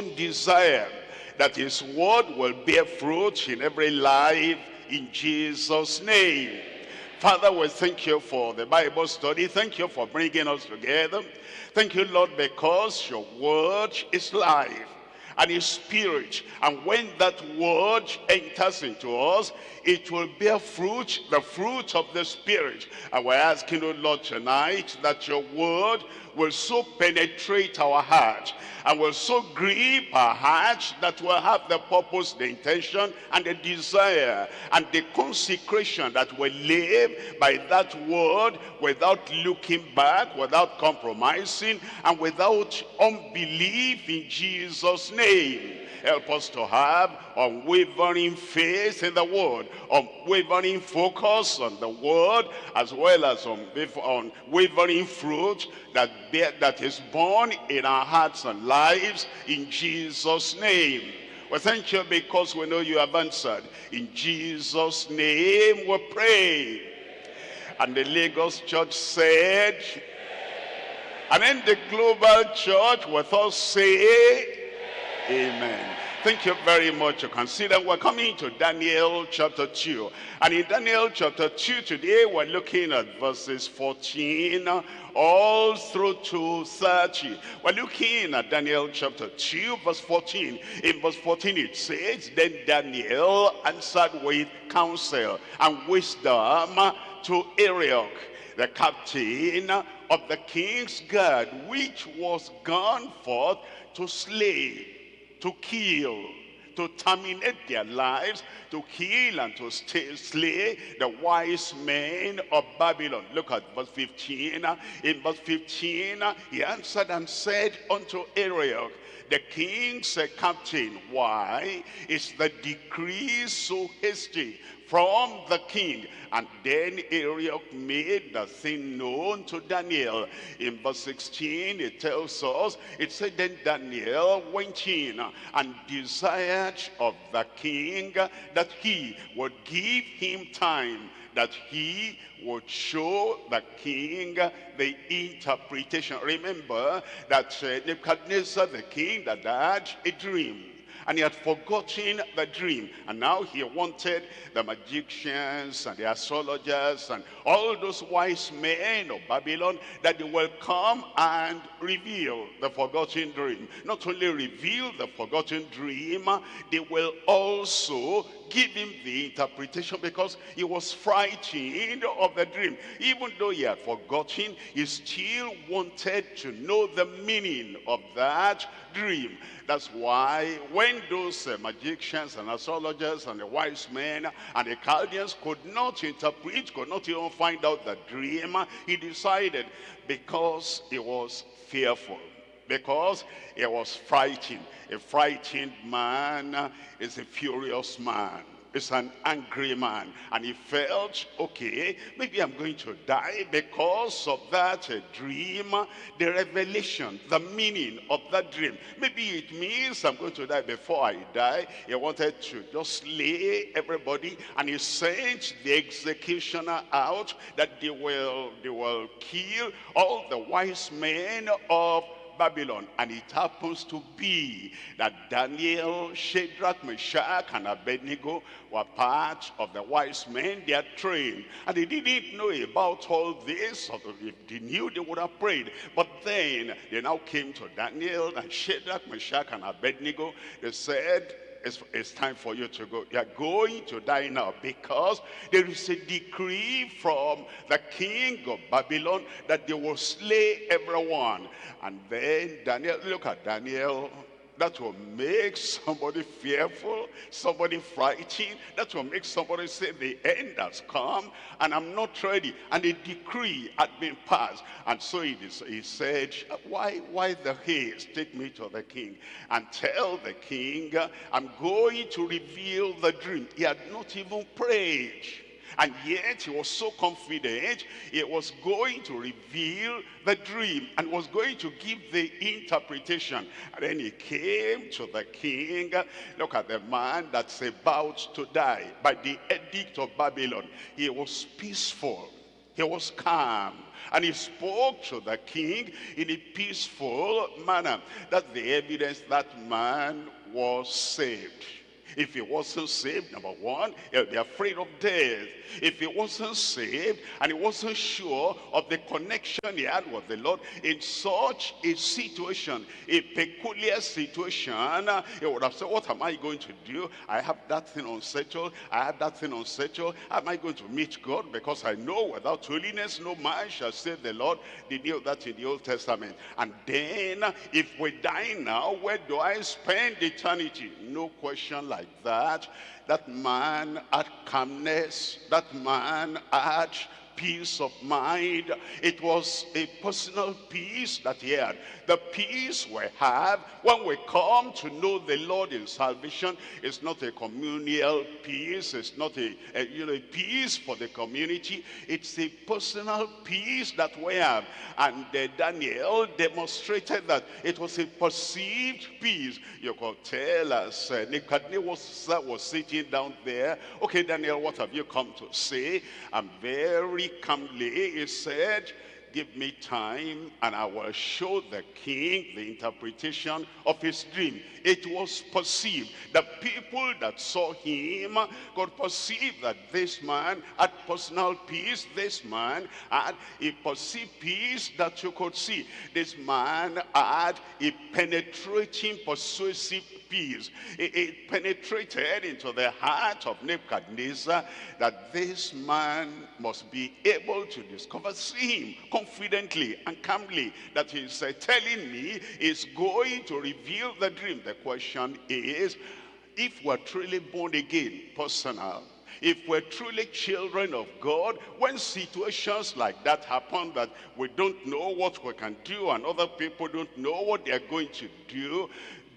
own desire that his word will bear fruit in every life in Jesus' name. Father, we thank you for the Bible study. Thank you for bringing us together. Thank you, Lord, because your word is life and his spirit. And when that word enters into us, it will bear fruit, the fruit of the spirit. And we're asking, oh Lord, tonight that your word will so penetrate our heart and will so grip our heart that we'll have the purpose, the intention, and the desire, and the consecration that will live by that word without looking back, without compromising, and without unbelief in Jesus' name. Help us to have unwavering faith in the word, unwavering focus on the word, as well as unwavering fruit that, that is born in our hearts and lives in Jesus' name. We thank you because we know you have answered. In Jesus' name we pray. And the Lagos church said, and then the global church with us say, Amen. Thank you very much. You consider we're coming to Daniel chapter 2. And in Daniel chapter 2 today, we're looking at verses 14 all through to 30. We're looking at Daniel chapter 2, verse 14. In verse 14 it says, Then Daniel answered with counsel and wisdom to Arioch, the captain of the king's guard, which was gone forth to slay to kill, to terminate their lives, to kill and to slay the wise men of Babylon. Look at verse 15. In verse 15, he answered and said unto Arioch, the king's captain, why is the decree so hasty from the king. And then Arioch made the thing known to Daniel. In verse 16, it tells us, it said, Then Daniel went in and desired of the king that he would give him time that he would show the king the interpretation. Remember that uh, Nebuchadnezzar, the king, that had a dream and he had forgotten the dream. And now he wanted the magicians and the astrologers and all those wise men of Babylon that they will come and reveal the forgotten dream. Not only reveal the forgotten dream, they will also give him the interpretation because he was frightened of the dream. Even though he had forgotten, he still wanted to know the meaning of that dream. That's why when those uh, magicians and astrologers and the wise men and the Chaldeans could not interpret, could not even find out the dream, he decided because he was fearful because he was frightened. A frightened man is a furious man is an angry man and he felt okay maybe i'm going to die because of that uh, dream the revelation the meaning of that dream. Maybe it means i'm going to die before i die. He wanted to just slay everybody and he sent the executioner out that they will they will kill all the wise men of Babylon. And it happens to be that Daniel, Shadrach, Meshach, and Abednego were part of the wise men. They are trained. And they didn't know about all this. If they knew, they would have prayed. But then they now came to Daniel and Shadrach, Meshach, and Abednego. They said, it's, it's time for you to go. You're going to die now because there is a decree from the king of Babylon that they will slay everyone. And then Daniel, look at Daniel that will make somebody fearful, somebody frightened. That will make somebody say the end has come and I'm not ready. And a decree had been passed. And so he, he said, why, why the haste? Take me to the king and tell the king I'm going to reveal the dream. He had not even prayed. And yet he was so confident he was going to reveal the dream and was going to give the interpretation. And then he came to the king. Look at the man that's about to die by the edict of Babylon. He was peaceful. He was calm. And he spoke to the king in a peaceful manner. That's the evidence that man was saved. If he wasn't saved, number one, he'll be afraid of death. If he wasn't saved and he wasn't sure of the connection he had with the Lord, in such a situation, a peculiar situation, he would have said, what am I going to do? I have that thing unsettled. I have that thing unsettled. Am I going to meet God? Because I know without holiness, no man shall save the Lord. They knew that in the Old Testament. And then, if we die now, where do I spend eternity? No question like that. That man had calmness. That man had peace of mind. It was a personal peace that he had. The peace we have when we come to know the Lord in salvation is not a communal peace. It's not a, a, you know, a peace for the community. It's a personal peace that we have. And uh, Daniel demonstrated that it was a perceived peace. You could tell us uh, was sitting down there, okay, Daniel, what have you come to say? I'm very calmly, he said, give me time and I will show the king the interpretation of his dream. It was perceived. The people that saw him could perceive that this man had personal peace. This man had a perceived peace that you could see. This man had a penetrating, persuasive peace. It, it, penetrated into the heart of Nebuchadnezzar that this man must be able to discover, see him confidently and calmly that he's uh, telling me is going to reveal the dream. The question is, if we're truly born again, personal, if we're truly children of God, when situations like that happen that we don't know what we can do and other people don't know what they're going to do,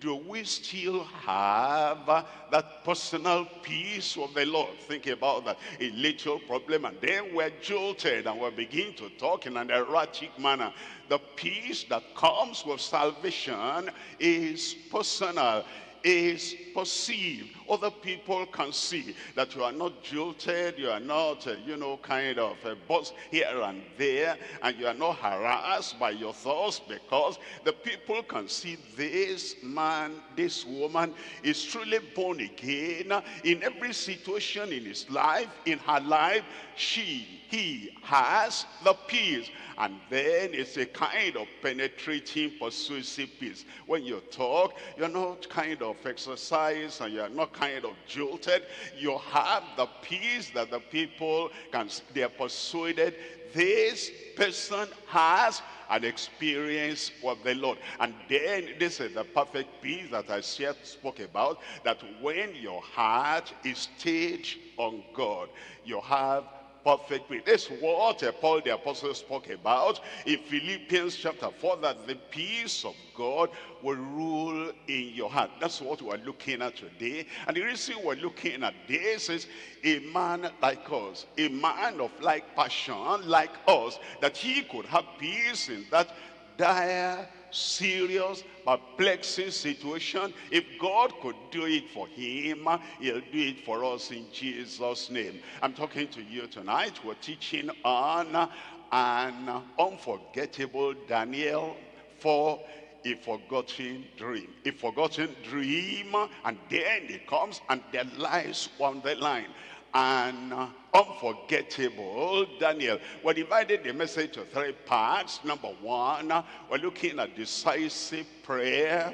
do we still have uh, that personal peace of the Lord? Think about that, a little problem, and then we're jolted and we begin to talk in an erratic manner. The peace that comes with salvation is personal is perceived. Other people can see that you are not jilted, you are not, uh, you know, kind of uh, buzz here and there, and you are not harassed by your thoughts because the people can see this man, this woman is truly born again in every situation in his life, in her life, she, he has the peace. And then it's a kind of penetrating, persuasive peace. When you talk, you're not kind of exercise and you're not kind of jolted. You have the peace that the people can, they are persuaded this person has an experience with the Lord. And then this is the perfect peace that I spoke about, that when your heart is staged on God, you have perfect. This is what Paul the apostle spoke about in Philippians chapter 4, that the peace of God will rule in your heart. That's what we're looking at today. And the reason we're looking at this is a man like us, a man of like passion like us, that he could have peace in that dire serious, perplexing situation, if God could do it for him, he'll do it for us in Jesus' name. I'm talking to you tonight. We're teaching on an unforgettable Daniel for a forgotten dream. A forgotten dream, and then it comes and there lies on the line and unforgettable Daniel. We divided the message to three parts. Number one, we're looking at decisive prayer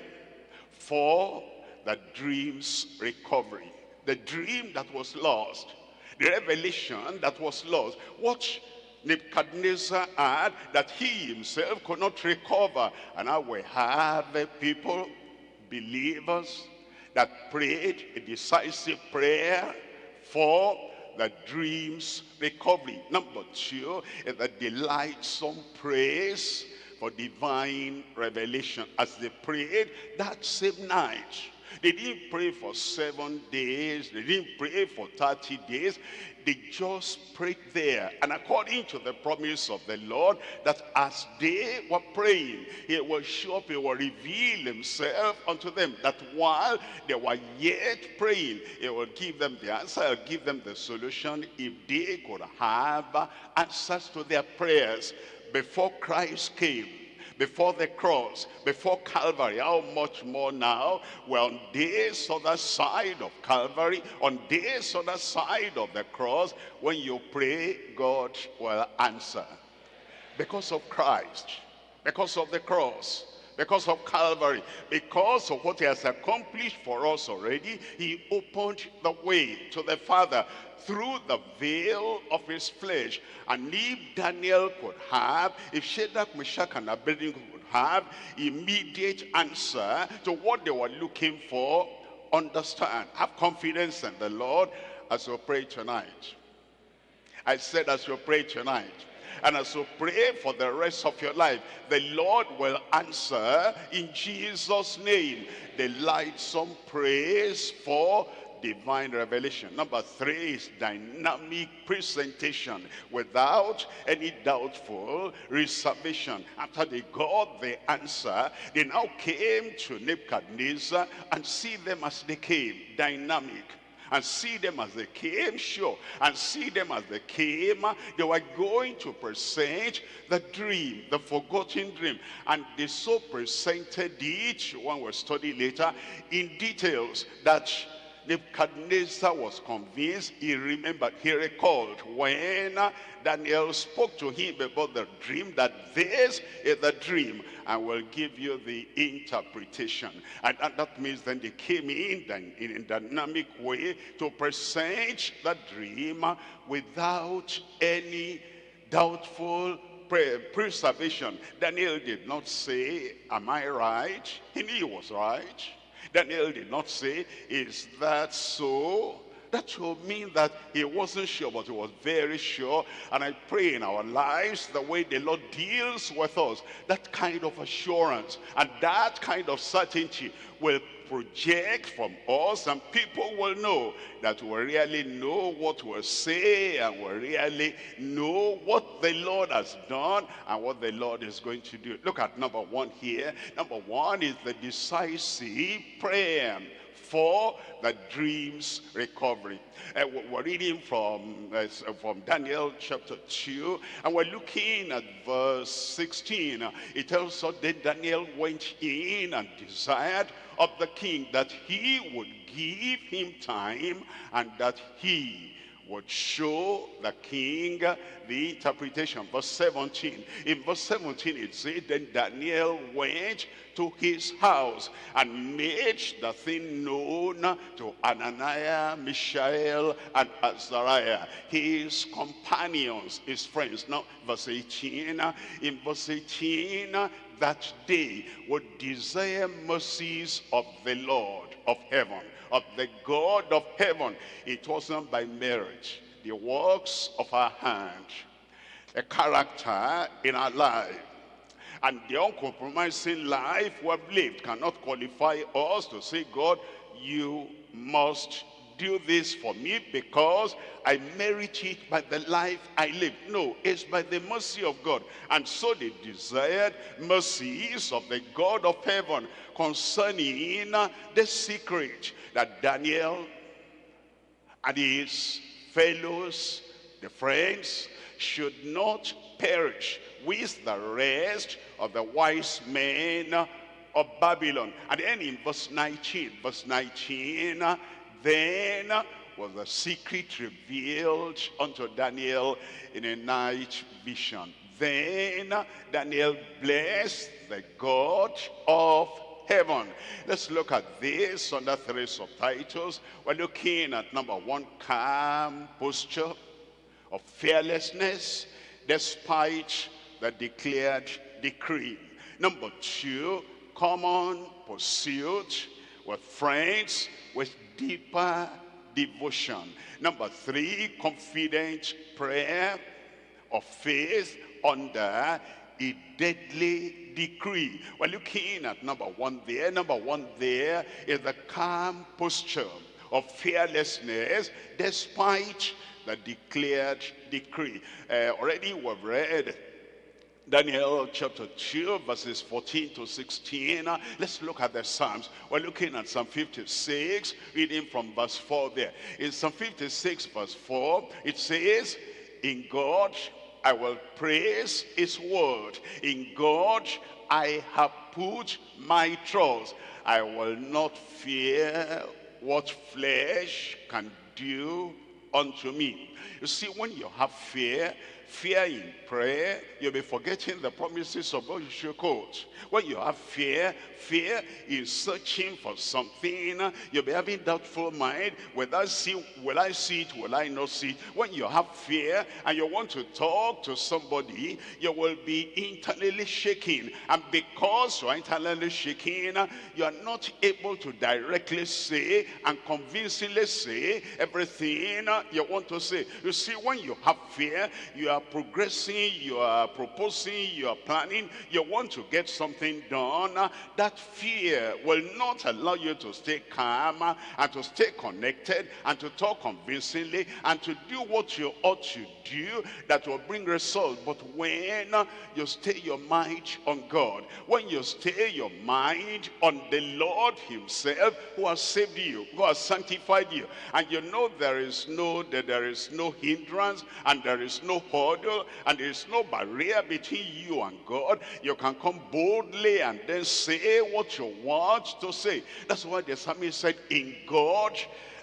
for the dream's recovery. The dream that was lost, the revelation that was lost. What Nebuchadnezzar had that he himself could not recover. And now we have people, believers, that prayed a decisive prayer for the dream's recovery. Number two is the delightsome praise for divine revelation. As they prayed that same night, They didn't pray for seven days. They didn't pray for 30 days. They just prayed there. And according to the promise of the Lord, that as they were praying, he will show up, he will reveal himself unto them. That while they were yet praying, he will give them the answer, he'll give them the solution if they could have answers to their prayers before Christ came before the cross, before Calvary. How much more now? We're on this other side of Calvary, on this other side of the cross. When you pray, God will answer. Because of Christ, because of the cross, because of Calvary, because of what he has accomplished for us already, he opened the way to the Father through the veil of his flesh. And if Daniel could have, if Shadrach, Meshach, and Abednego could have immediate answer to what they were looking for, understand, have confidence in the Lord as you pray tonight. I said as you pray tonight. And as you pray for the rest of your life, the Lord will answer in Jesus' name. The light some praise for divine revelation. Number three is dynamic presentation without any doubtful reservation. After they got the answer, they now came to Nebuchadnezzar and see them as they came, dynamic and see them as they came, sure, and see them as they came. They were going to present the dream, the forgotten dream. And they so presented it, one will study later, in details that Nebuchadnezzar was convinced, he remembered, he recalled when Daniel spoke to him about the dream, that this is the dream, and will give you the interpretation. And, and that means then they came in, in a dynamic way to present the dream without any doubtful preservation. Daniel did not say, am I right? He knew he was right. Daniel did not say, is that so? That would mean that he wasn't sure, but he was very sure. And I pray in our lives, the way the Lord deals with us, that kind of assurance and that kind of certainty will project from us and people will know that we really know what we say and we really know what the Lord has done and what the Lord is going to do. Look at number one here. Number one is the decisive prayer for the dream's recovery. Uh, we're reading from, uh, from Daniel chapter 2, and we're looking at verse 16. It tells us that Daniel went in and desired of the king that he would give him time and that he would show the king the interpretation. Verse 17. In verse 17 it said, Then Daniel went to his house and made the thing known to Ananiah, Mishael, and Azariah, his companions, his friends. Now, verse 18. In verse 18, that day would desire mercies of the Lord of heaven of the God of heaven. It wasn't by merit, the works of our hand, a character in our life. And the uncompromising life we have lived cannot qualify us to say, God, you must do this for me because I merit it by the life I live. No, it's by the mercy of God. And so they desired mercies of the God of heaven concerning uh, the secret that Daniel and his fellows, the friends, should not perish with the rest of the wise men of Babylon. And then in verse 19, verse 19, uh, then was the secret revealed unto Daniel in a night vision. Then Daniel blessed the God of heaven. Let's look at this under three subtitles. We're looking at number one, calm posture of fearlessness despite the declared decree. Number two, common pursuit with friends with deeper devotion. Number three, confident prayer of faith under a deadly decree. We're looking at number one there. Number one there is the calm posture of fearlessness despite the declared decree. Uh, already we've read Daniel chapter 2 verses 14 to 16. Uh, let's look at the Psalms. We're looking at Psalm 56, reading from verse 4 there. In Psalm 56 verse 4, it says, In God I will praise his word. In God I have put my trust. I will not fear what flesh can do unto me. You see, when you have fear, fear in prayer, you'll be forgetting the promises of God you should quote. When you have fear, fear is searching for something. You'll be having doubtful mind. Will I see, will I see it? Will I not see it? When you have fear and you want to talk to somebody, you will be internally shaking. And because you are internally shaking, you are not able to directly say and convincingly say everything you want to say. You see, when you have fear, you are progressing, you are proposing, you are planning, you want to get something done, uh, that fear will not allow you to stay calm uh, and to stay connected and to talk convincingly and to do what you ought to do that will bring results. But when uh, you stay your mind on God, when you stay your mind on the Lord himself who has saved you, who has sanctified you, and you know there is no, that there is no hindrance and there is no and there is no barrier between you and God, you can come boldly and then say what you want to say. That's why the psalmist said, in God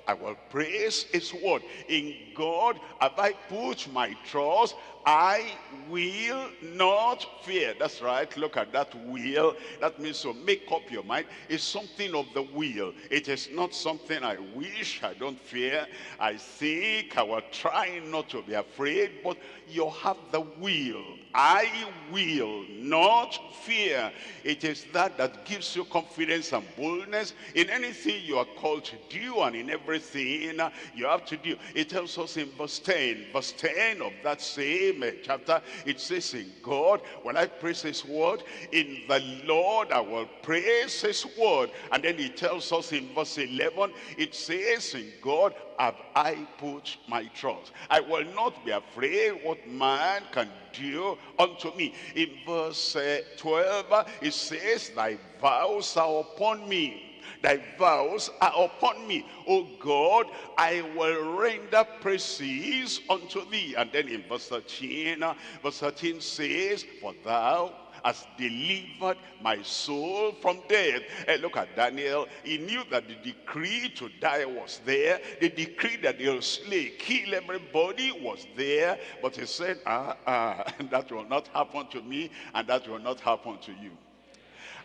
I will praise his word. In God have I put my trust. I will not fear. That's right. Look at that will. That means to make up your mind. It's something of the will. It is not something I wish. I don't fear. I think I will try not to be afraid. But you have the will. I will not fear. It is that that gives you confidence and boldness in anything you are called to do and in everything you have to do. It tells us in verse 10, verse 10 of that same chapter, it says in God, when I praise his word, in the Lord I will praise his word. And then he tells us in verse 11, it says in God, have I put my trust. I will not be afraid what man can do unto me. In verse uh, 12, it says, thy vows are upon me thy vows are upon me. O God, I will render praises unto thee. And then in verse 13, uh, verse 13 says, For thou has delivered my soul from death. And look at Daniel. He knew that the decree to die was there. The decree that they'll slay, kill everybody was there. But he said, ah, ah, that will not happen to me and that will not happen to you.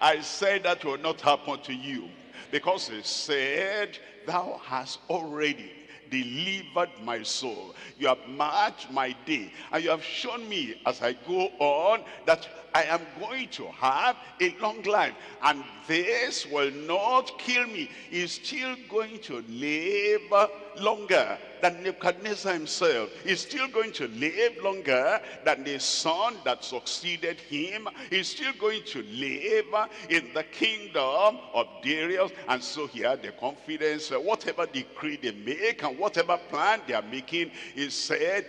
I said that will not happen to you because he said, thou hast already delivered my soul. You have marked my day. And you have shown me as I go on that I am going to have a long life. And this will not kill me. He's still going to live longer than Nebuchadnezzar himself. He's still going to live longer than the son that succeeded him. He's still going to live in the kingdom of Darius. And so he had the confidence, whatever decree they make and whatever plan they are making, he said,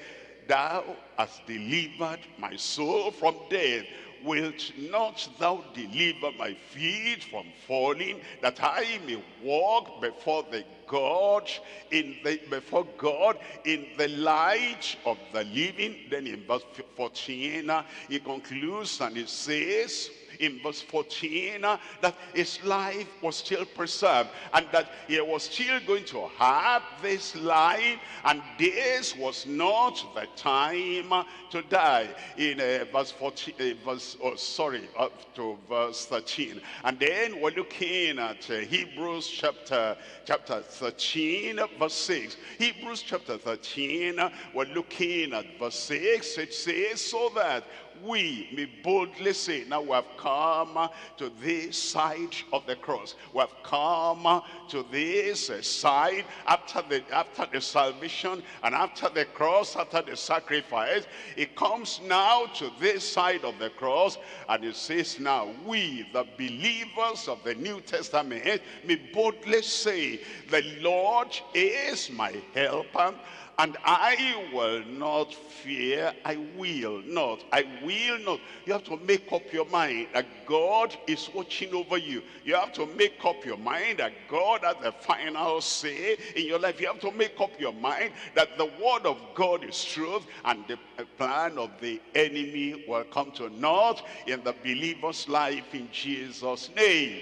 Thou hast delivered my soul from death wilt not thou deliver my feet from falling, that I may walk before the God in the before God in the light of the living. Then in verse 14, he concludes and he says, in verse 14 uh, that his life was still preserved and that he was still going to have this life and this was not the time uh, to die. In uh, verse 14 uh, verse oh sorry up to verse 13 and then we're looking at uh, Hebrews chapter chapter 13 verse 6 Hebrews chapter 13 uh, we're looking at verse 6 it says so that we may boldly say, now we have come to this side of the cross. We have come to this uh, side after the, after the salvation and after the cross, after the sacrifice. It comes now to this side of the cross and it says now, we, the believers of the New Testament, may boldly say, the Lord is my helper and I will not fear, I will not, I will not. You have to make up your mind that God is watching over you. You have to make up your mind that God has the final say in your life. You have to make up your mind that the word of God is truth and the plan of the enemy will come to naught in the believer's life in Jesus' name.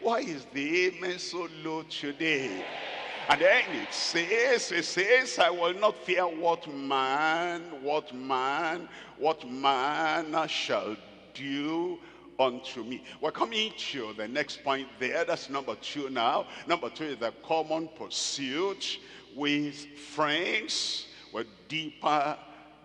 Why is the amen so low today? And then it says, it says, I will not fear what man, what man, what man shall do unto me. We're coming to the next point there. That's number two now. Number two is the common pursuit with friends with deeper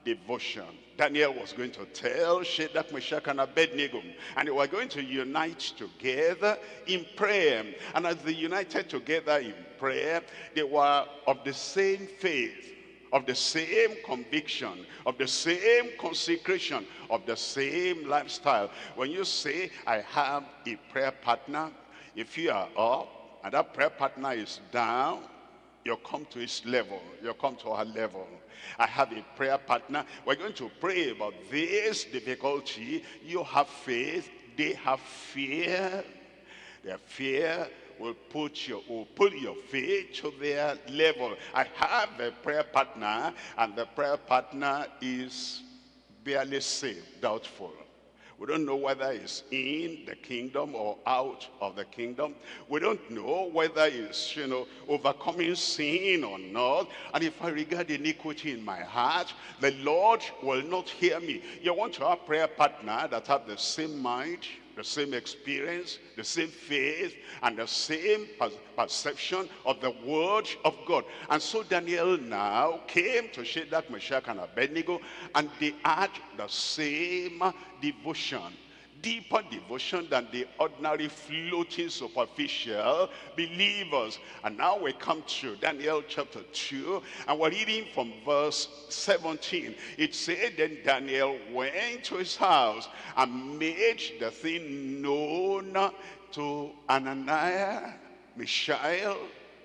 devotion. Daniel was going to tell Shadrach, Meshach, and Abednego, and they were going to unite together in prayer. And as they united together in prayer, they were of the same faith, of the same conviction, of the same consecration, of the same lifestyle. When you say, I have a prayer partner, if you are up and that prayer partner is down, you come to his level, you come to our level. I have a prayer partner. We're going to pray about this difficulty. You have faith, they have fear. Their fear will put your will pull your faith to their level. I have a prayer partner, and the prayer partner is barely saved, doubtful. We don't know whether he's in the kingdom or out of the kingdom. We don't know whether he's, you know, overcoming sin or not. And if I regard iniquity in my heart, the Lord will not hear me. You want to have prayer partner that have the same mind, the same experience, the same faith, and the same perception of the word of God. And so Daniel now came to Shadrach, Meshach, and Abednego, and they had the same devotion deeper devotion than the ordinary floating superficial believers. And now we come to Daniel chapter 2 and we're reading from verse 17. It said then Daniel went to his house and made the thing known to Ananiah, Mishael,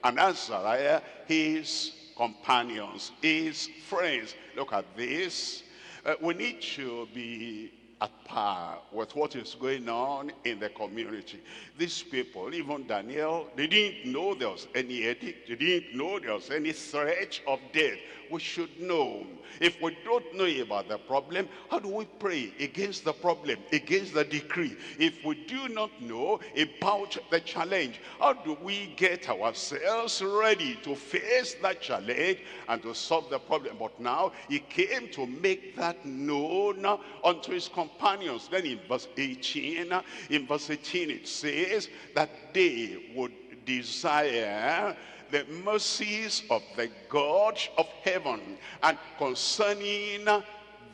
and Azariah, his companions, his friends. Look at this. Uh, we need to be at par with what is going on in the community. These people, even Daniel, they didn't know there was any edict. They didn't know there was any threat of death. We should know. If we don't know about the problem, how do we pray against the problem, against the decree? If we do not know about the challenge, how do we get ourselves ready to face that challenge and to solve the problem? But now he came to make that known unto his companions. Then in verse 18, in verse 18 it says that they would desire the mercies of the God of heaven. And concerning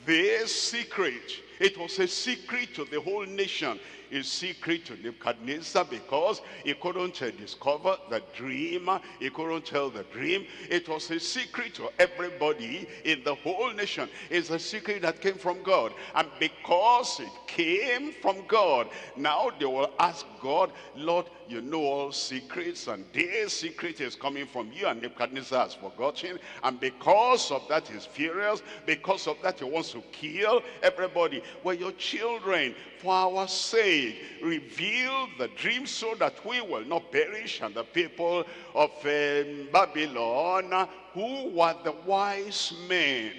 this secret it was a secret to the whole nation a secret to Nebuchadnezzar because he couldn't uh, discover the dream. He couldn't tell the dream. It was a secret to everybody in the whole nation. It's a secret that came from God. And because it came from God, now they will ask God, Lord, you know all secrets and this secret is coming from you and Nebuchadnezzar has forgotten. And because of that he's furious. Because of that he wants to kill everybody. Well, your children, for our sake, reveal the dream so that we will not perish. And the people of um, Babylon, who were the wise men,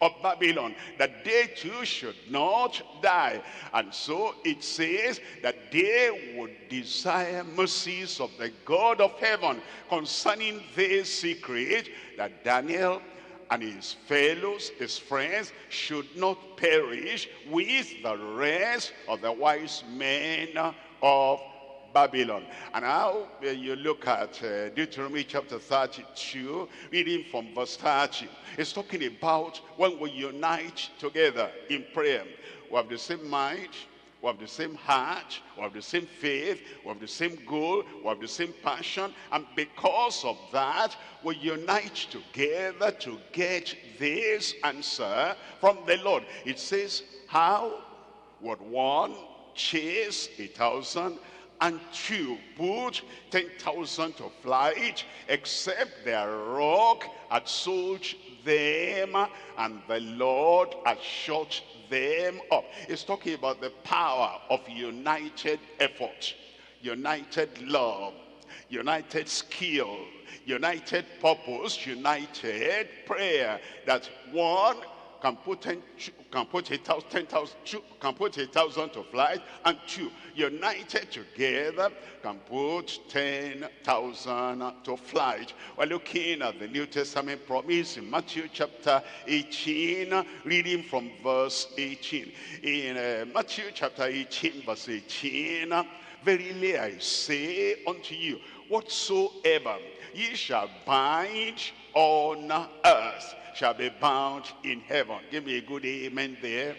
of Babylon, that they too should not die. And so it says that they would desire mercies of the God of heaven concerning this secret that Daniel and his fellows, his friends, should not perish with the rest of the wise men of Babylon. And now uh, you look at uh, Deuteronomy chapter 32, reading from verse 30. It's talking about when we unite together in prayer. We have the same mind, we have the same heart, we have the same faith, we have the same goal, we have the same passion. And because of that, we unite together to get this answer from the Lord. It says, how would one chase a thousand and two put 10,000 to flight, except their rock had sold them, and the Lord has shut them up. It's talking about the power of united effort, united love, united skill, united purpose, united prayer. That one can put 10, can put a thousand, 10,000, can put a thousand to flight, and two, united together, can put 10,000 to flight. We're looking at the New Testament promise in Matthew chapter 18, reading from verse 18. In uh, Matthew chapter 18, verse 18, Verily I say unto you, whatsoever ye shall bind on earth shall be bound in heaven. Give me a good amen there.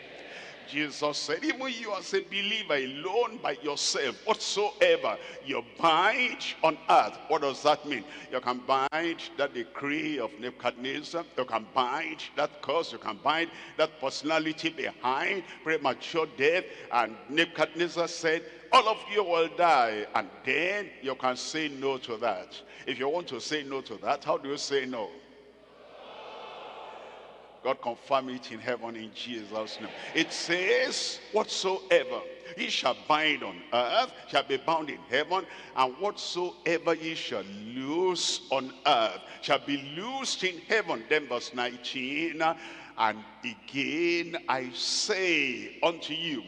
Jesus said, even you as a believer alone by yourself, whatsoever you bind on earth, what does that mean? You can bind that decree of Nebuchadnezzar, you can bind that curse, you can bind that personality behind premature death. And Nebuchadnezzar said, all of you will die. And then you can say no to that. If you want to say no to that, how do you say no? God confirm it in heaven in Jesus' name. It says, whatsoever ye shall bind on earth shall be bound in heaven, and whatsoever ye shall loose on earth shall be loosed in heaven. Then verse 19, and again I say unto you,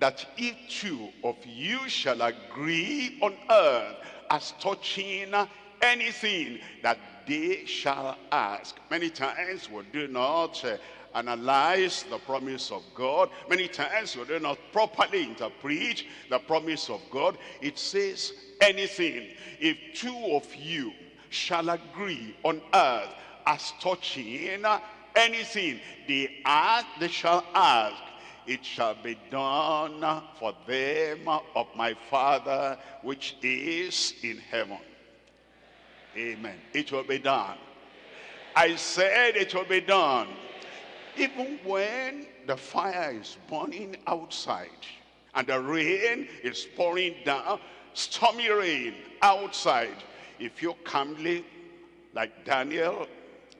that if two of you shall agree on earth as touching anything that they shall ask. Many times we do not uh, analyze the promise of God. Many times we do not properly interpret the promise of God. It says anything. If two of you shall agree on earth as touching anything they ask, they shall ask. It shall be done for them of my Father which is in heaven. Amen. It will be done. I said it will be done. Even when the fire is burning outside and the rain is pouring down, stormy rain outside, if you calmly, like Daniel,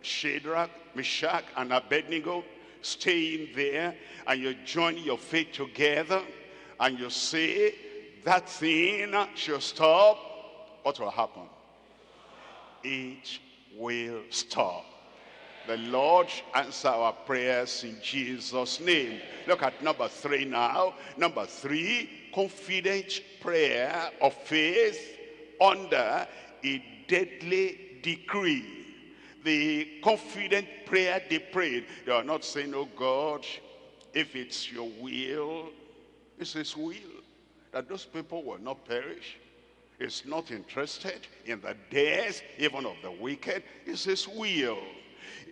Shadrach, Meshach, and Abednego, stay in there and you join your faith together and you say that thing should stop, what will happen? It will stop. The Lord answer our prayers in Jesus' name. Look at number three now. Number three, confident prayer of faith under a deadly decree. The confident prayer they prayed, they are not saying, oh God, if it's your will, it's his will that those people will not perish is not interested in the death even of the wicked. It's his will.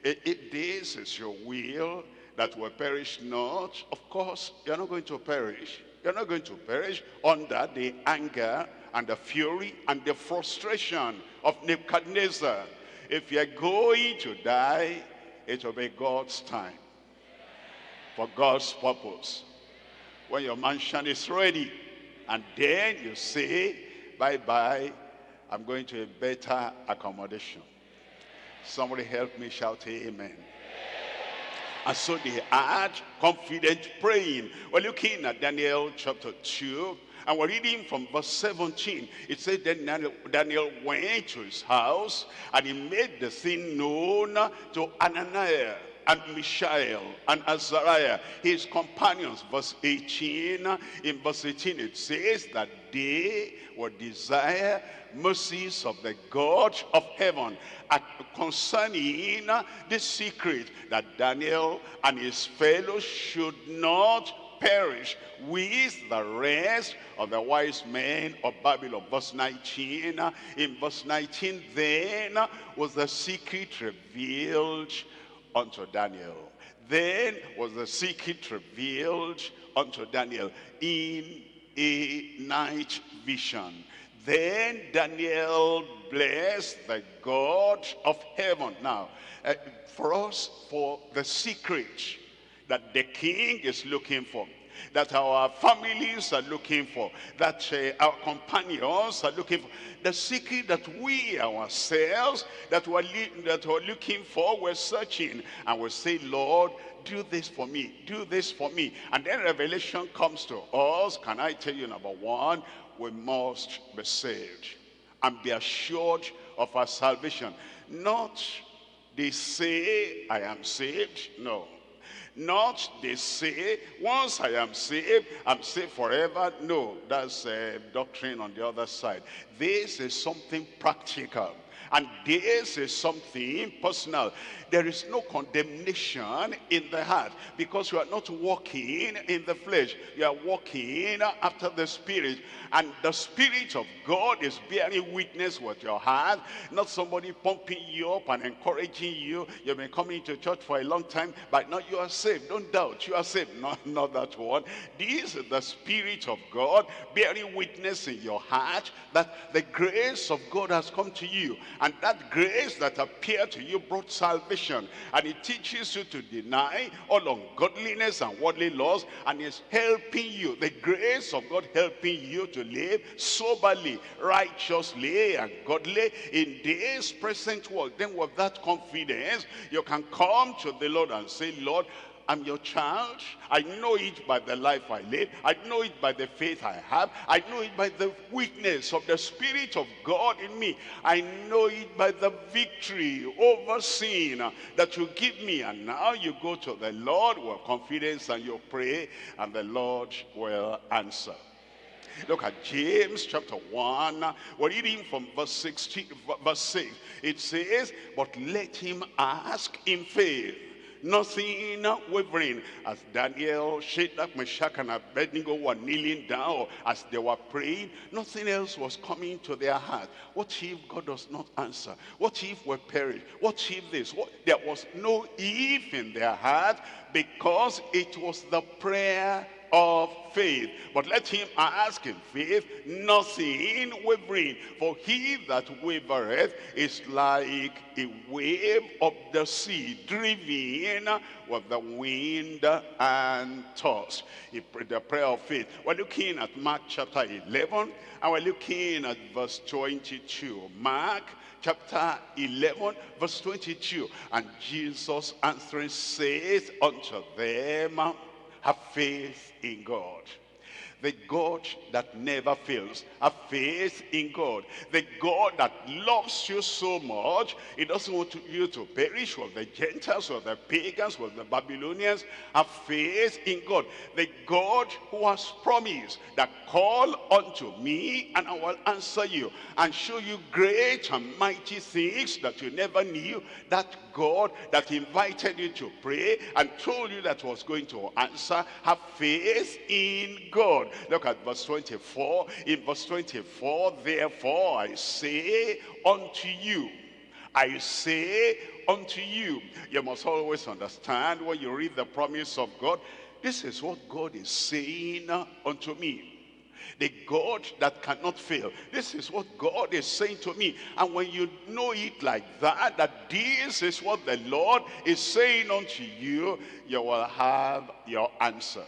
It, it, this is your will that will perish not. Of course, you're not going to perish. You're not going to perish under the anger and the fury and the frustration of Nebuchadnezzar. If you're going to die, it will be God's time. For God's purpose. When your mansion is ready, and then you say, bye-bye, I'm going to a better accommodation. Somebody help me shout amen. And so they had confident praying. We're looking at Daniel chapter 2, and we're reading from verse 17. It said, then Daniel, Daniel went to his house, and he made the thing known to Ananias and Mishael and Azariah, his companions. Verse 18, in verse 18 it says that they would desire mercies of the God of heaven concerning the secret that Daniel and his fellows should not perish with the rest of the wise men of Babylon. Verse 19, in verse 19, then was the secret revealed unto Daniel. Then was the secret revealed unto Daniel in a night vision. Then Daniel blessed the God of heaven. Now, uh, for us, for the secret that the king is looking for that our families are looking for, that uh, our companions are looking for. The secret that we ourselves, that we're, that we're looking for, we're searching. And we say, Lord, do this for me, do this for me. And then revelation comes to us. Can I tell you, number one, we must be saved and be assured of our salvation. Not they say, I am saved. No. Not they say, once I am saved, I'm saved forever. No, that's a doctrine on the other side. This is something practical. And this is something personal. There is no condemnation in the heart because you are not walking in the flesh. You are walking after the Spirit. And the Spirit of God is bearing witness with your heart. Not somebody pumping you up and encouraging you. You've been coming to church for a long time, but now you are saved. Don't doubt, you are saved. No, not that one. This is the Spirit of God bearing witness in your heart that the grace of God has come to you. And that grace that appeared to you brought salvation. And it teaches you to deny all ungodliness and worldly laws. And it's helping you, the grace of God helping you to live soberly, righteously, and godly in this present world. Then with that confidence, you can come to the Lord and say, Lord, I'm your child. I know it by the life I live. I know it by the faith I have. I know it by the witness of the Spirit of God in me. I know it by the victory over sin that you give me. And now you go to the Lord with confidence and you pray and the Lord will answer. Look at James chapter 1. We're reading from verse 16, verse 6. It says, But let him ask in faith nothing wavering. As Daniel, Shadrach, Meshach, and Abednego were kneeling down, as they were praying, nothing else was coming to their heart. What if God does not answer? What if we perish? What if this? What? There was no if in their heart because it was the prayer of faith. But let him ask in faith, nothing wavering. For he that wavereth is like a wave of the sea, driven with the wind and tossed. The prayer of faith. We're looking at Mark chapter 11, and we're looking at verse 22. Mark chapter 11 verse 22 and jesus answering says unto them have faith in God. The God that never fails. Have faith in God. The God that loves you so much. He doesn't want you to perish with the Gentiles or the pagans or the Babylonians. Have faith in God. The God who has promised that call unto me and I will answer you and show you great and mighty things that you never knew. That God that invited you to pray and told you that was going to answer. Have faith in God. Look at verse 24. In verse 24, therefore I say unto you, I say unto you. You must always understand when you read the promise of God, this is what God is saying unto me the God that cannot fail. This is what God is saying to me. And when you know it like that, that this is what the Lord is saying unto you, you will have your answer.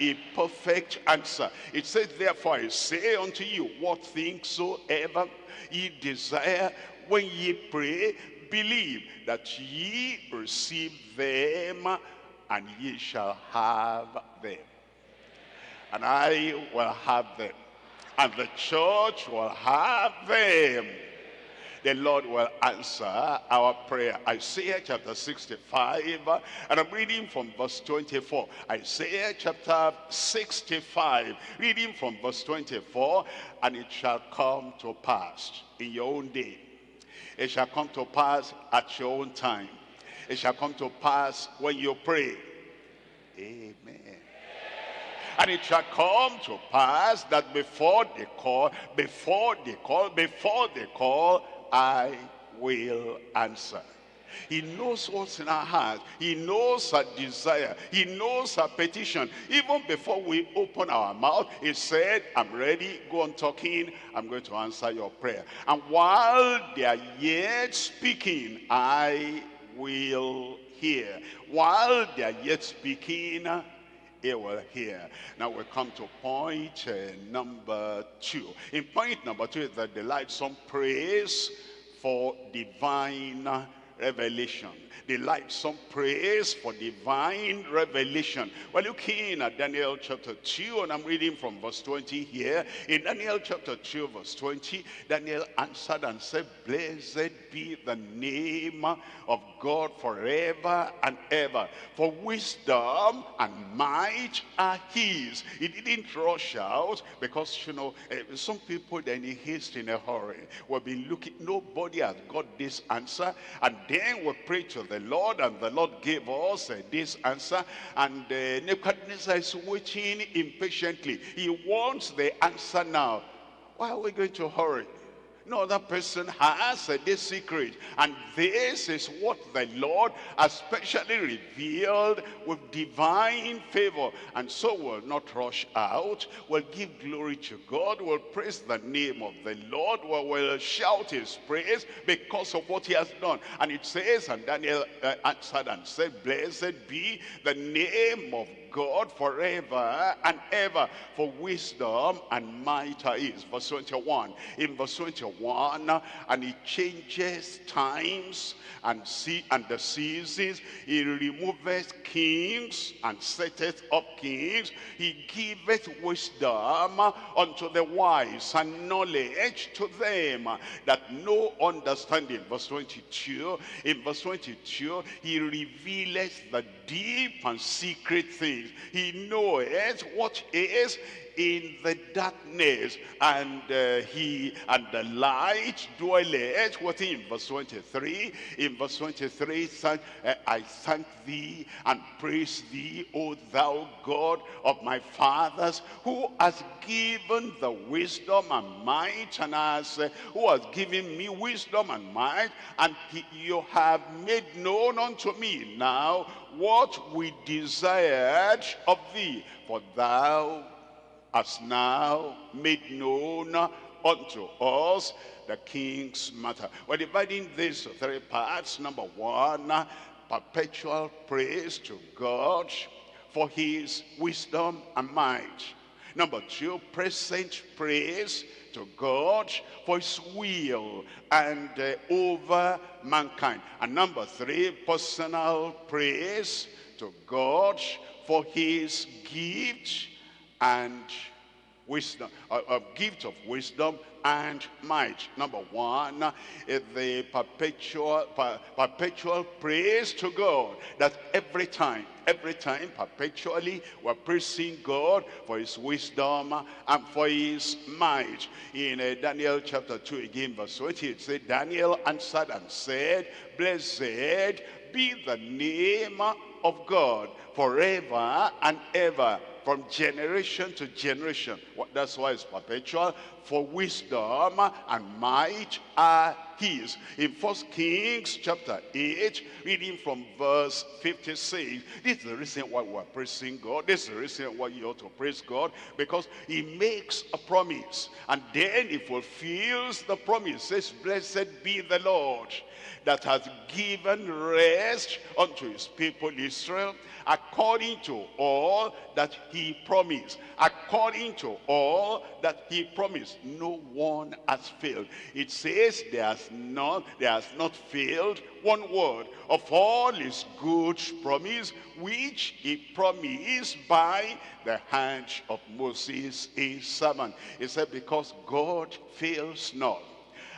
A perfect answer. It says, therefore I say unto you, what things soever ye desire when ye pray, believe that ye receive them and ye shall have them and I will have them. And the church will have them. The Lord will answer our prayer. Isaiah chapter 65, and I'm reading from verse 24. Isaiah chapter 65, reading from verse 24, and it shall come to pass in your own day. It shall come to pass at your own time. It shall come to pass when you pray. Amen And it shall come to pass that before they call, before they call, before they call, I will answer. He knows what's in our heart. He knows our desire. He knows our petition. Even before we open our mouth, he said, I'm ready. Go on talking. I'm going to answer your prayer. And while they are yet speaking, I will hear. While they are yet speaking, he will hear. Now we come to point uh, number two. In point number two is that the delightsome praise for divine revelation. Delight some praise for divine revelation. We're looking at Daniel chapter 2 and I'm reading from verse 20 here. In Daniel chapter 2 verse 20, Daniel answered and said, Blessed be the name of God forever and ever. For wisdom and might are his. He didn't rush out because, you know, uh, some people then he haste in a hurry. We've been looking, nobody has got this answer. And then we pray to the Lord and the Lord gave us uh, this answer. And uh, Nebuchadnezzar is waiting impatiently. He wants the answer now. Why are we going to hurry? No other person has this secret. And this is what the Lord has specially revealed with divine favor. And so we'll not rush out. We'll give glory to God. We'll praise the name of the Lord. Will shout his praise because of what he has done. And it says, and Daniel uh, answered and said, Blessed be the name of God forever and ever for wisdom and might his. Verse 21. In verse 21, and he changes times and see and the seasons. He removeth kings and setteth up kings. He giveth wisdom unto the wise and knowledge to them that no understanding. Verse 22. In verse 22, he revealeth the deep and secret things. He knoweth what is in the darkness and uh, he and the light dwelleth with him verse 23 in verse 23 thank, uh, i thank thee and praise thee o thou god of my fathers who has given the wisdom and might and has uh, who has given me wisdom and might and he, you have made known unto me now what we desired of thee. For thou has now made known unto us the king's matter. We're dividing this three parts. Number one, perpetual praise to God for his wisdom and might. Number two, present praise to God for his will and uh, over mankind. And number three, personal praise to God for his gift and wisdom, a, a gift of wisdom and might. Number one is the perpetual, per, perpetual praise to God. That every time, every time, perpetually, we're praising God for his wisdom and for his might. In uh, Daniel chapter 2 again, verse 20, it said, Daniel answered and said, Blessed be the name of God forever and ever from generation to generation. That's why it's perpetual. For wisdom and might are his. In First Kings chapter 8, reading from verse 56, this is the reason why we're praising God. This is the reason why you ought to praise God. Because he makes a promise. And then he fulfills the promise. Says, blessed be the Lord that has given rest unto his people Israel according to all that he promised. According to all that he promised. No one has failed. It says there has not, there has not failed one word of all his good promise, which he promised by the hand of Moses, his servant. He said, because God fails not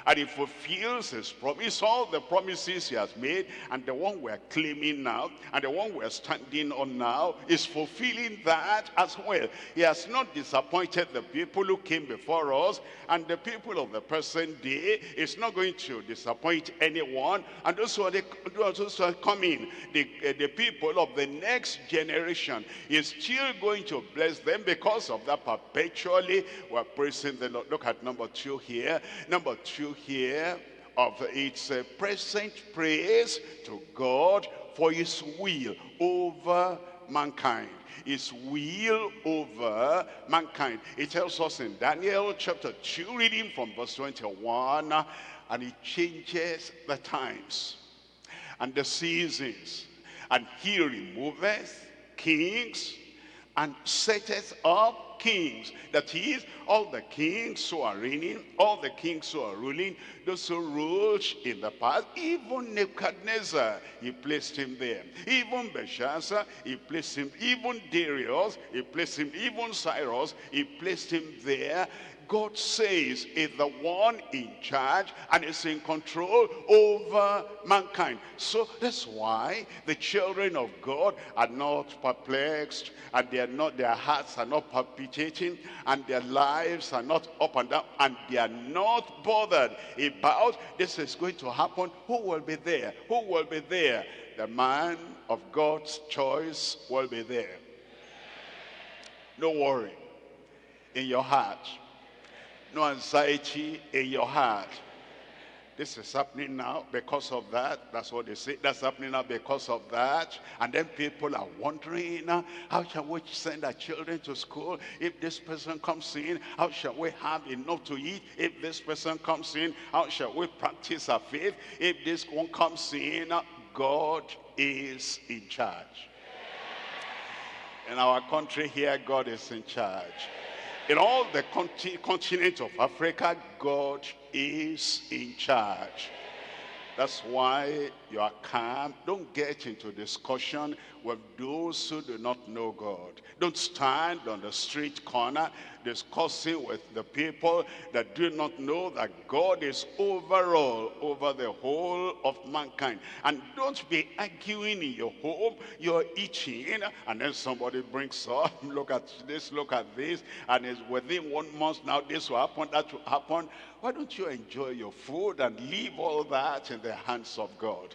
and he fulfills his promise, all the promises he has made, and the one we're claiming now, and the one we're standing on now, is fulfilling that as well. He has not disappointed the people who came before us, and the people of the present day is not going to disappoint anyone, and those who are, the, those who are coming, the, uh, the people of the next generation, is still going to bless them because of that perpetually we're praising the Lord. Look at number two here. Number two here of its uh, present praise to God for his will over mankind. His will over mankind. It tells us in daniel chapter 2 reading from verse 21 and he changes the times and the seasons and he removeth kings and setteth up kings. That is, all the kings who are reigning, all the kings who are ruling, those who ruled in the past, even Nebuchadnezzar, he placed him there. Even Belshazzar, he placed him. Even Darius, he placed him. Even Cyrus, he placed him there God says is the one in charge and is in control over mankind. So that's why the children of God are not perplexed and they are not, their hearts are not palpitating and their lives are not up and down and they are not bothered about this is going to happen. Who will be there? Who will be there? The man of God's choice will be there. No worry in your heart no anxiety in your heart. This is happening now because of that. That's what they say. That's happening now because of that. And then people are wondering, uh, how shall we send our children to school if this person comes in? How shall we have enough to eat if this person comes in? How shall we practice our faith if this one comes in? Uh, God is in charge. In our country here, God is in charge. In all the continent of Africa, God is in charge. That's why you are calm. Don't get into discussion with those who do not know God. Don't stand on the street corner discussing with the people that do not know that God is overall over the whole of mankind. And don't be arguing in your home. You're eating and then somebody brings up, look at this, look at this. And it's within one month now this will happen, that will happen. Why don't you enjoy your food and leave all that in the hands of God?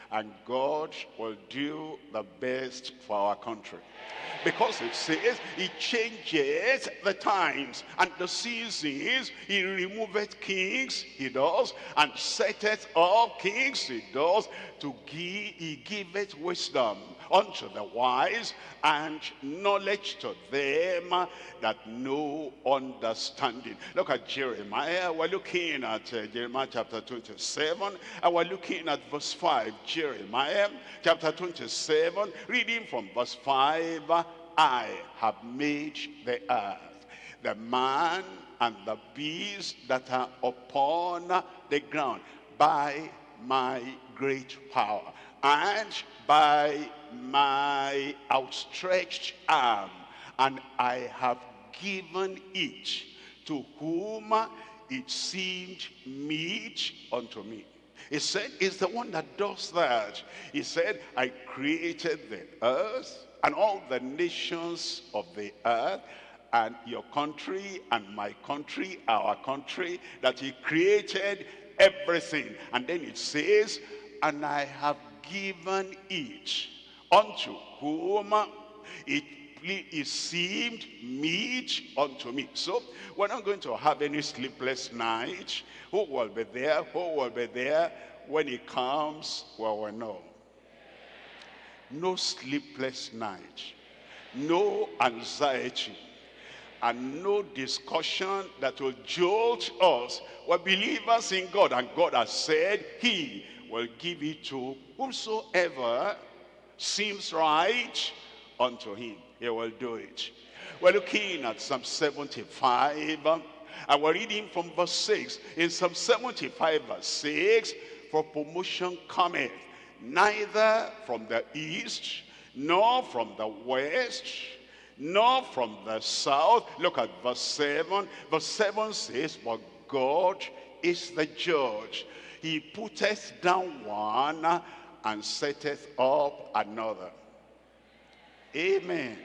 and God will do the best for our country. Because it says he changes the times and the seasons. He removeth kings, he does, and setteth up kings, he does, to give, he giveth wisdom unto the wise and knowledge to them that know understanding. Look at Jeremiah. We're looking at uh, Jeremiah chapter 27 and we're looking at verse 5. Jeremiah chapter 27, reading from verse 5. I have made the earth, the man and the beast that are upon the ground by my great power and by my outstretched arm, and I have given it to whom it seemed meet unto me. He said, it's the one that does that. He said, I created the earth and all the nations of the earth and your country and my country, our country, that he created everything. And then it says, and I have given it unto whom it it seemed meet unto me. So we're not going to have any sleepless night. Who will be there? Who will be there? When he comes, well, we know. No sleepless night. No anxiety. And no discussion that will jolt us. We're believers in God. And God has said he will give it to whomsoever seems right unto him. He will do it. We're looking at Psalm 75 and we're reading from verse 6. In Psalm 75 verse 6, for promotion cometh neither from the east, nor from the west, nor from the south. Look at verse 7. Verse 7 says, but God is the judge. He putteth down one and setteth up another. Amen.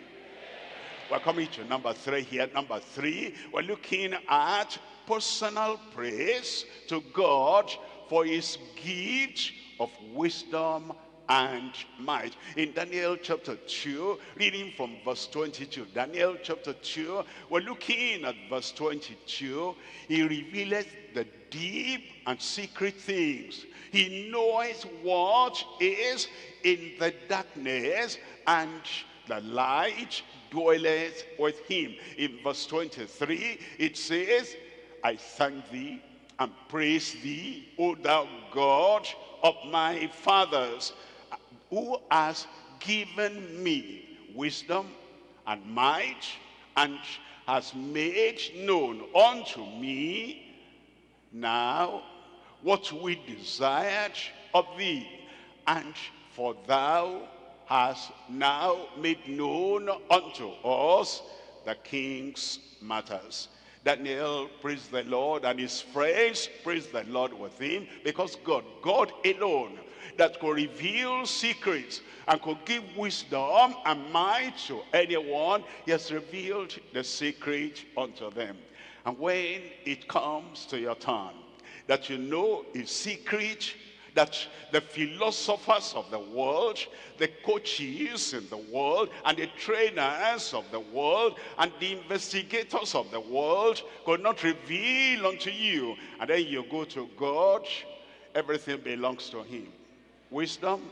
We're coming to number three here. Number three, we're looking at personal praise to God for his gift of wisdom and might. In Daniel chapter 2, reading from verse 22. Daniel chapter 2, we're looking at verse 22. He revealeth the deep and secret things. He knows what is in the darkness and the light dwelleth with him. In verse 23, it says, I thank thee and praise thee, O thou God of my fathers, who has given me wisdom and might, and has made known unto me now what we desired of thee, and for thou hast now made known unto us the king's matters. Daniel praised the Lord and his friends praised the Lord with him because God, God alone that could reveal secrets and could give wisdom and might to anyone, he has revealed the secret unto them. And when it comes to your turn, that you know a secret that the philosophers of the world, the coaches in the world, and the trainers of the world, and the investigators of the world could not reveal unto you. And then you go to God, everything belongs to him. Wisdom,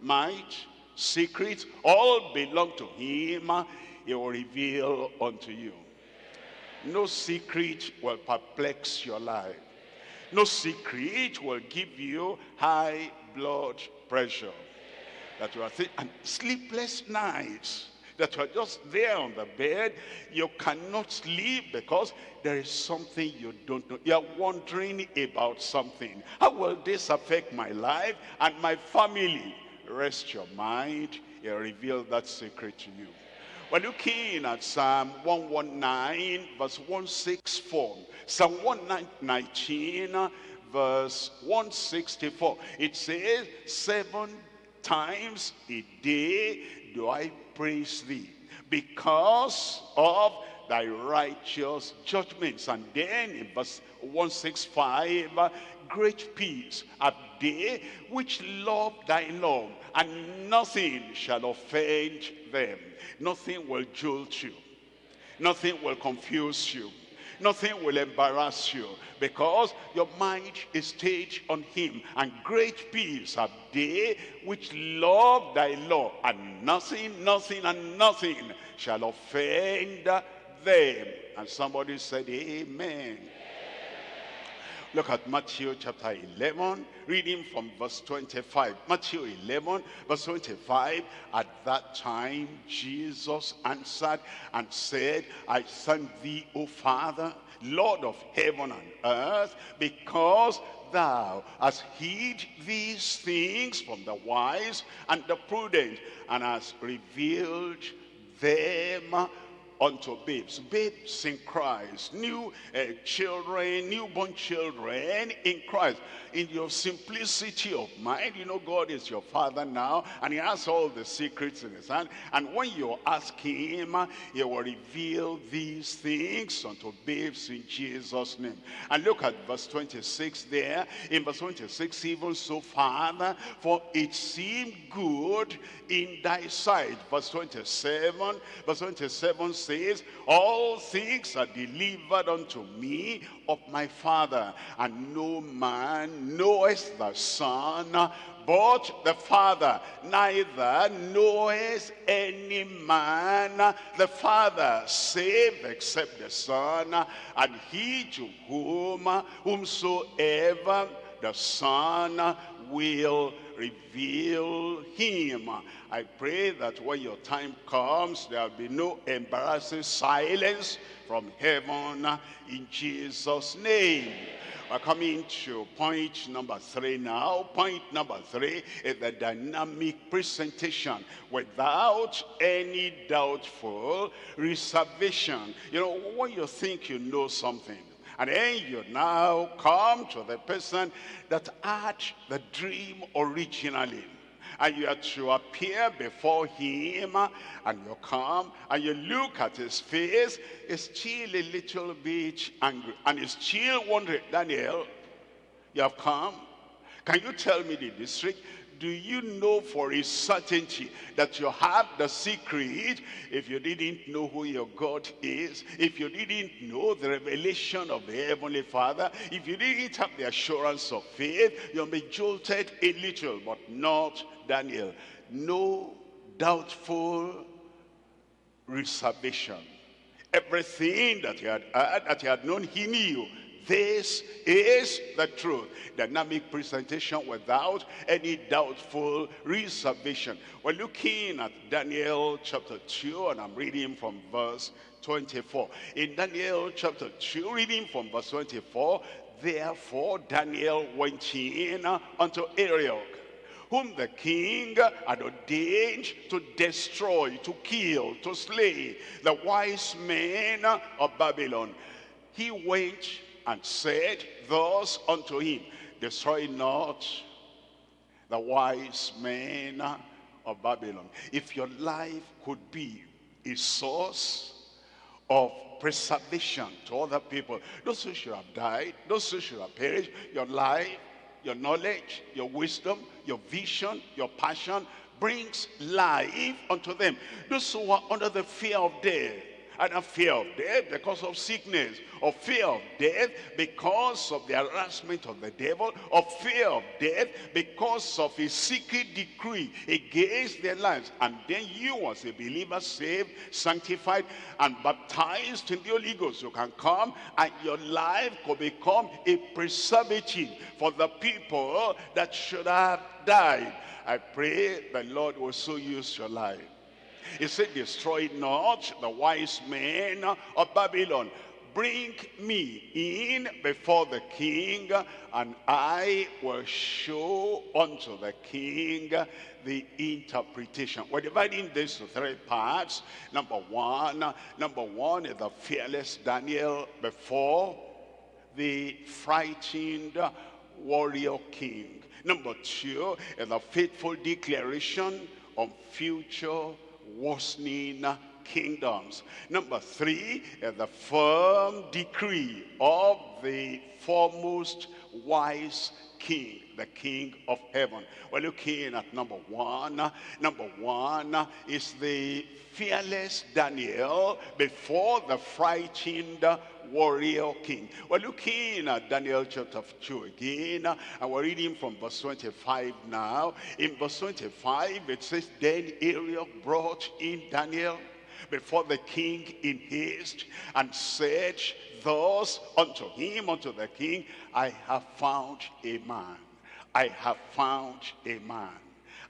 might, secrets, all belong to him. He will reveal unto you. No secret will perplex your life. No secret will give you high blood pressure. That you are and sleepless nights. That you are just there on the bed. You cannot sleep because there is something you don't know. You are wondering about something. How will this affect my life and my family? Rest your mind. He'll reveal that secret to you. We're looking at Psalm 119, verse 164. Psalm 119, verse 164. It says, seven times a day do I praise thee because of thy righteous judgments. And then in verse 165, great peace have they which love thy law, and nothing shall offend them. Nothing will jolt you. Nothing will confuse you. Nothing will embarrass you because your mind is stayed on him. And great peace have they which love thy law. And nothing, nothing, and nothing shall offend them. And somebody said, Amen. Look at Matthew chapter 11, reading from verse 25. Matthew 11, verse 25. At that time, Jesus answered and said, I thank thee, O Father, Lord of heaven and earth, because thou hast hid these things from the wise and the prudent, and hast revealed them unto babes. Babes in Christ, new uh, children, newborn children in Christ. In your simplicity of mind, you know God is your father now, and he has all the secrets in his hand. And when you ask him, he will reveal these things unto babes in Jesus' name. And look at verse 26 there. In verse 26, even so, Father, for it seemed good in thy sight. Verse 27, verse 27 says, All things are delivered unto me of my Father, and no man knoweth the Son, but the Father. Neither knoweth any man the Father, save except the Son, and he to whom whomsoever the Son will reveal him. I pray that when your time comes, there will be no embarrassing silence from heaven in Jesus' name. We're coming to point number three now. Point number three is the dynamic presentation without any doubtful reservation. You know, when you think you know something, And then you now come to the person that had the dream originally. And you are to appear before him and you come and you look at his face, he's still a little bit angry. And he's still wondering, Daniel, you have come? Can you tell me the district? Do you know for a certainty that you have the secret if you didn't know who your God is, if you didn't know the revelation of the Heavenly Father, if you didn't have the assurance of faith, you'll be jolted a little, but not Daniel. No doubtful reservation. Everything that he had that he had known, he knew. This is the truth. Dynamic presentation without any doubtful reservation. We're looking at Daniel chapter 2 and I'm reading from verse 24. In Daniel chapter 2, reading from verse 24, Therefore Daniel went in unto Arioch, whom the king had ordained to destroy, to kill, to slay the wise men of Babylon. He went and said thus unto him, Destroy not the wise men of Babylon. If your life could be a source of preservation to other people, those who should have died, those who should have perished, your life, your knowledge, your wisdom, your vision, your passion brings life unto them. Those who are under the fear of death, either fear of death because of sickness, or fear of death because of the harassment of the devil, or fear of death because of a secret decree against their lives. And then you as a believer saved, sanctified, and baptized in the Holy Ghost, you can come and your life could become a preservative for the people that should have died. I pray the Lord will so use your life he said, destroy not the wise men of Babylon. Bring me in before the king, and I will show unto the king the interpretation. We're dividing this to three parts. Number one, number one is the fearless Daniel before the frightened warrior king. Number two is the faithful declaration of future worsening kingdoms. Number three, the firm decree of the foremost wise king, the king of heaven. We're looking at number one. Number one is the fearless Daniel before the frightened warrior king. We're looking at Daniel chapter 2 again, and we're reading from verse 25 now. In verse 25, it says, Then Arioch brought in Daniel before the king in haste, and said thus unto him, unto the king, I have found a man. I have found a man.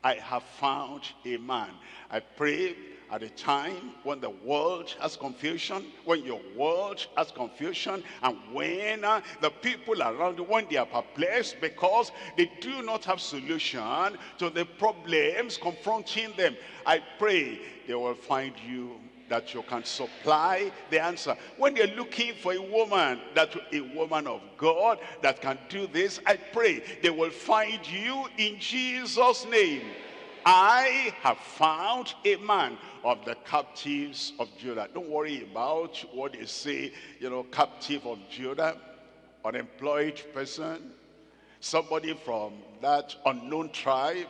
I have found a man. I pray at a time when the world has confusion, when your world has confusion, and when uh, the people around you, when they are perplexed because they do not have solution to the problems confronting them, I pray they will find you that you can supply the answer. When you're looking for a woman, that a woman of God that can do this, I pray they will find you in Jesus' name. I have found a man of the captives of Judah. Don't worry about what they say, you know, captive of Judah, unemployed person, somebody from that unknown tribe,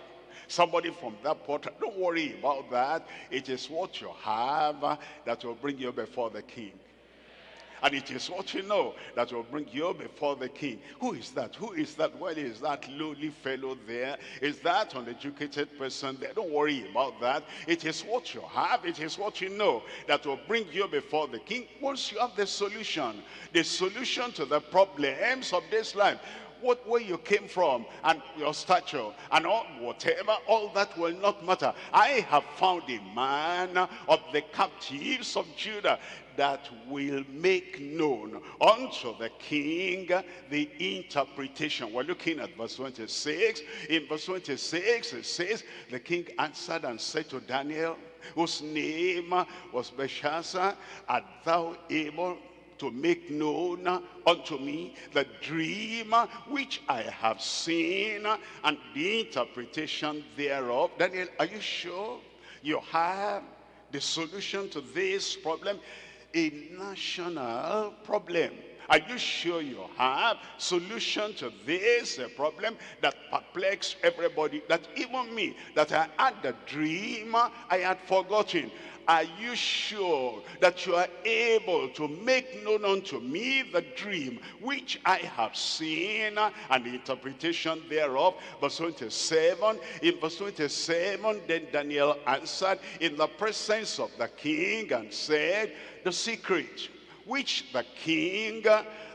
somebody from that portal. Don't worry about that. It is what you have that will bring you before the king. And it is what you know that will bring you before the king. Who is that? Who is that? Well, is that lowly fellow there? Is that uneducated person there? Don't worry about that. It is what you have. It is what you know that will bring you before the king. Once you have the solution, the solution to the problems of this life, what where you came from and your stature and all whatever all that will not matter i have found a man of the captives of judah that will make known unto the king the interpretation. We're looking at verse 26. In verse 26 it says, the king answered and said to Daniel, whose name was Belteshazzar, art thou able to make known unto me the dream which I have seen and the interpretation thereof. Daniel, are you sure you have the solution to this problem? A national problem. Are you sure you have solution to this uh, problem that perplexes everybody? That even me, that I had the dream, I had forgotten. Are you sure that you are able to make known unto me the dream which I have seen and the interpretation thereof? Verse 27, in verse 27, then Daniel answered in the presence of the king and said, the secret which the king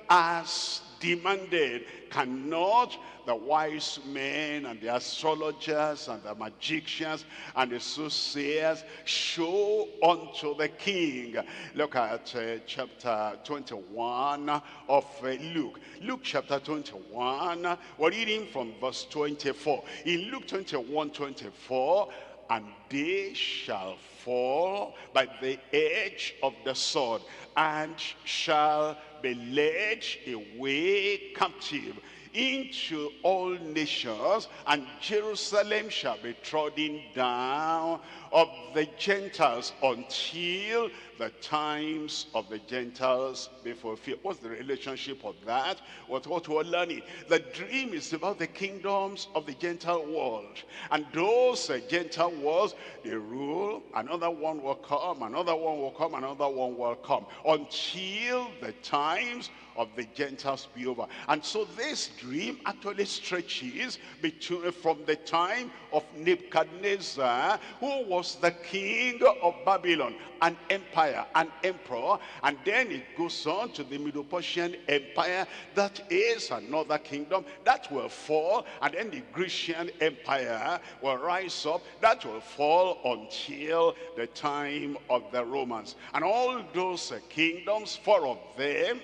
has demanded cannot the wise men and the astrologers and the magicians and the soothsayers show unto the king. Look at uh, chapter 21 of uh, Luke. Luke chapter 21, we're reading from verse 24. In Luke 21, 24, and they shall fall by the edge of the sword and shall be led away captive into all nations, and Jerusalem shall be trodden down of the Gentiles until the times of the Gentiles be fulfilled. What's the relationship of that? What, what we're learning? The dream is about the kingdoms of the Gentile world. And those uh, Gentile worlds, they rule, another one will come, another one will come, another one will come, until the times of the Gentiles be over. And so this dream actually stretches between from the time of Nebuchadnezzar, who was the king of Babylon, an empire, an emperor, and then it goes on to the Medo-Persian Empire, that is another kingdom that will fall, and then the Grecian Empire will rise up, that will fall until the time of the Romans. And all those uh, kingdoms, four of them,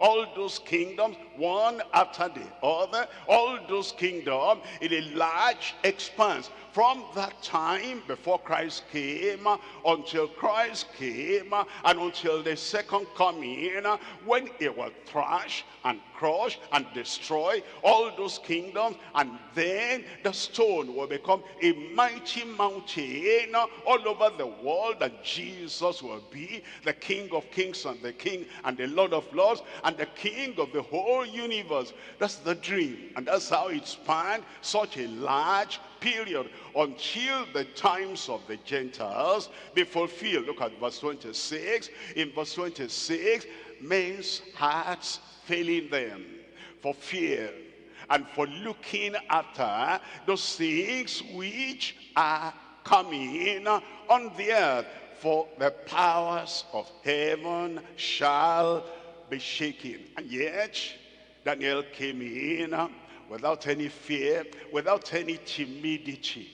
all those kingdoms, one after the other, all those kingdoms in a large expanse. From that time before Christ came until Christ came and until the second coming when he will thrash and crush and destroy all those kingdoms and then the stone will become a mighty mountain all over the world and Jesus will be the King of kings and the King and the Lord of lords and the King of the whole universe. That's the dream and that's how it spanned such a large period until the times of the Gentiles be fulfilled. Look at verse 26. In verse 26, men's hearts failing them for fear and for looking after those things which are coming on the earth. For the powers of heaven shall be shaken. And yet, Daniel came in without any fear, without any timidity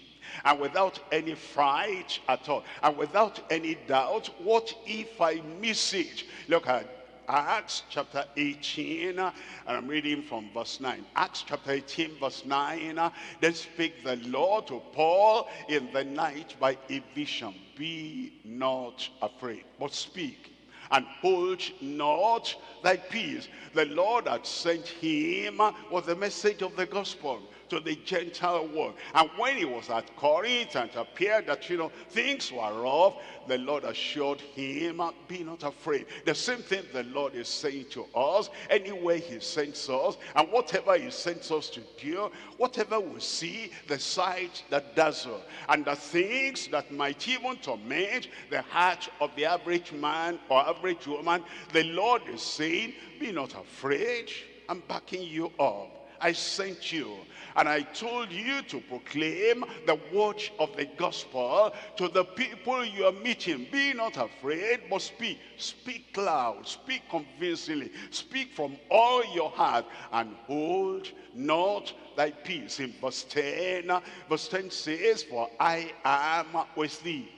and without any fright at all and without any doubt what if i miss it look at Acts chapter 18, and I'm reading from verse 9. Acts chapter 18, verse 9. Then spake the Lord to Paul in the night by a vision. Be not afraid, but speak and hold not thy peace. The Lord had sent him with the message of the gospel to the Gentile world. And when he was at Corinth and appeared that, you know, things were rough, the Lord assured him, be not afraid. The same thing the Lord is saying to us, anywhere he sends us, and whatever he sends us to do, whatever we see, the sight that dazzle, and the things that might even torment the heart of the average man or average woman, the Lord is saying, be not afraid, I'm backing you up. I sent you and I told you to proclaim the word of the gospel to the people you are meeting. Be not afraid, but speak. Speak loud, speak convincingly, speak from all your heart, and hold not thy peace. In verse 10, verse 10 says, For I am with thee.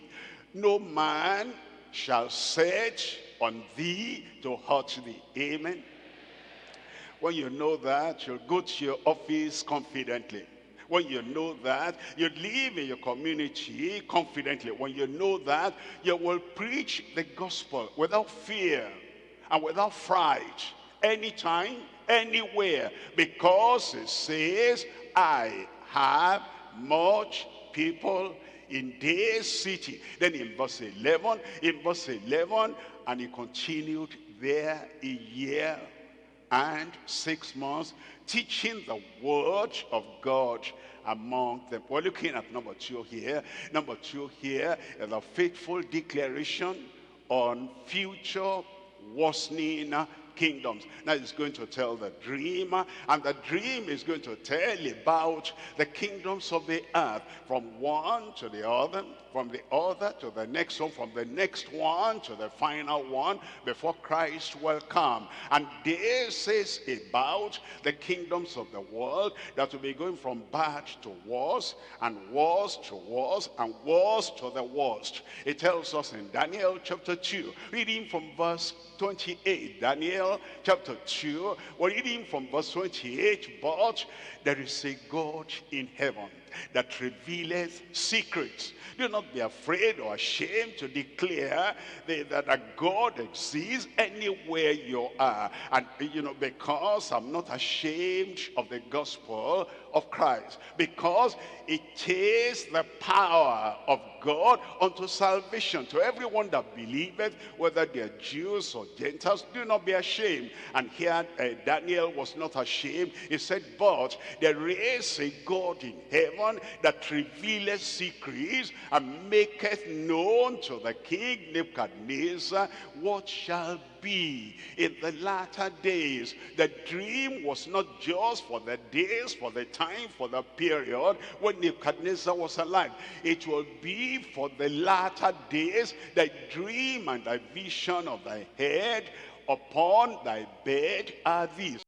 No man shall set on thee to hurt thee. Amen. When you know that, you'll go to your office confidently. When you know that, you live in your community confidently. When you know that, you will preach the gospel without fear and without fright, anytime, anywhere, because it says, I have much people in this city. Then in verse 11, in verse 11, and he continued there a year and six months, teaching the word of God among them. We're looking at number two here. Number two here is a faithful declaration on future worsening kingdoms. Now he's going to tell the dream, and the dream is going to tell about the kingdoms of the earth, from one to the other, from the other to the next one, from the next one to the final one, before Christ will come. And this is about the kingdoms of the world that will be going from bad to worse, and worse to worse, and worse to the worst. It tells us in Daniel chapter 2, reading from verse 28, Daniel chapter 2, we're reading from verse 28, but there is a God in heaven that revealeth secrets. Do not be afraid or ashamed to declare that a God exists anywhere you are. And, you know, because I'm not ashamed of the gospel of Christ. Because it is the power of God unto salvation to everyone that believeth, whether they're Jews or Gentiles. Do not be ashamed. And here uh, Daniel was not ashamed. He said, but there is a God in heaven that revealeth secrets and maketh known to the king Nebuchadnezzar what shall be in the latter days. The dream was not just for the days, for the time, for the period when Nebuchadnezzar was alive. It will be for the latter days, the dream and the vision of thy head upon thy bed are these.